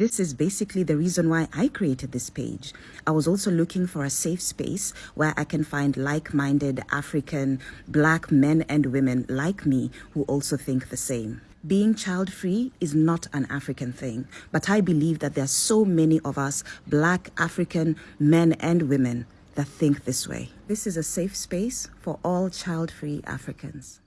This is basically the reason why I created this page. I was also looking for a safe space where I can find like-minded African black men and women like me who also think the same. Being child-free is not an African thing, but I believe that there are so many of us black African men and women that think this way. This is a safe space for all child-free Africans.